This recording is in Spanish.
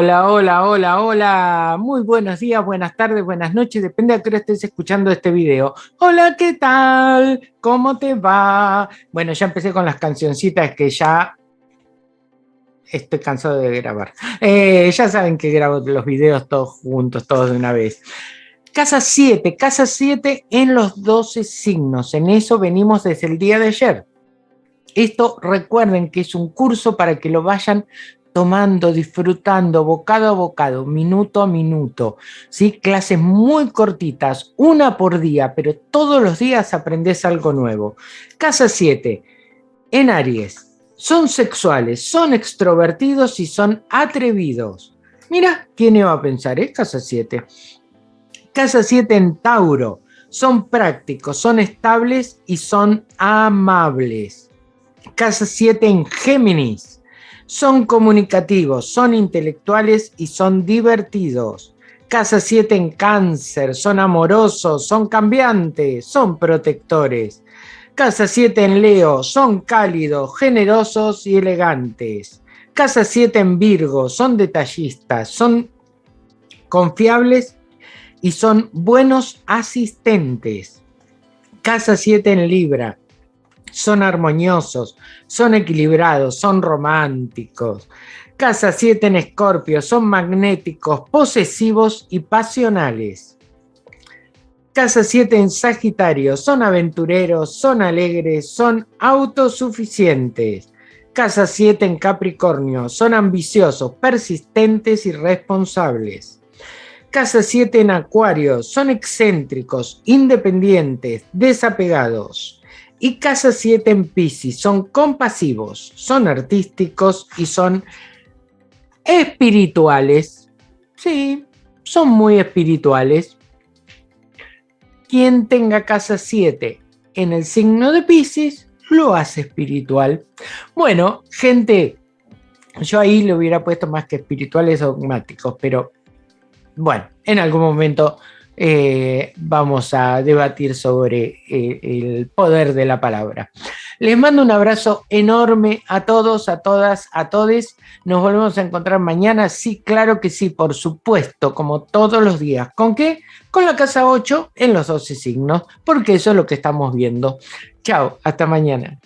Hola, hola, hola, hola. Muy buenos días, buenas tardes, buenas noches. Depende a qué hora estés escuchando este video. Hola, ¿qué tal? ¿Cómo te va? Bueno, ya empecé con las cancioncitas que ya estoy cansado de grabar. Eh, ya saben que grabo los videos todos juntos, todos de una vez. Casa 7, casa 7 en los 12 signos. En eso venimos desde el día de ayer. Esto recuerden que es un curso para que lo vayan tomando, disfrutando, bocado a bocado, minuto a minuto. ¿sí? Clases muy cortitas, una por día, pero todos los días aprendes algo nuevo. Casa 7, en Aries. Son sexuales, son extrovertidos y son atrevidos. Mira, ¿quién iba a pensar? Eh? Casa 7. Casa 7 en Tauro. Son prácticos, son estables y son amables. Casa 7 en Géminis. Son comunicativos, son intelectuales y son divertidos. Casa 7 en Cáncer. Son amorosos, son cambiantes, son protectores. Casa 7 en Leo, son cálidos, generosos y elegantes. Casa 7 en Virgo, son detallistas, son confiables y son buenos asistentes. Casa 7 en Libra, son armoniosos, son equilibrados, son románticos. Casa 7 en Escorpio, son magnéticos, posesivos y pasionales. Casa 7 en Sagitario, son aventureros, son alegres, son autosuficientes. Casa 7 en Capricornio, son ambiciosos, persistentes y responsables. Casa 7 en Acuario, son excéntricos, independientes, desapegados. Y Casa 7 en Pisces, son compasivos, son artísticos y son espirituales. Sí, son muy espirituales quien tenga casa 7 en el signo de Pisces, lo hace espiritual. Bueno, gente, yo ahí le hubiera puesto más que espirituales dogmáticos, pero bueno, en algún momento eh, vamos a debatir sobre eh, el poder de la palabra. Les mando un abrazo enorme a todos, a todas, a todes. Nos volvemos a encontrar mañana. Sí, claro que sí, por supuesto, como todos los días. ¿Con qué? Con la casa 8 en los 12 signos, porque eso es lo que estamos viendo. Chao, hasta mañana.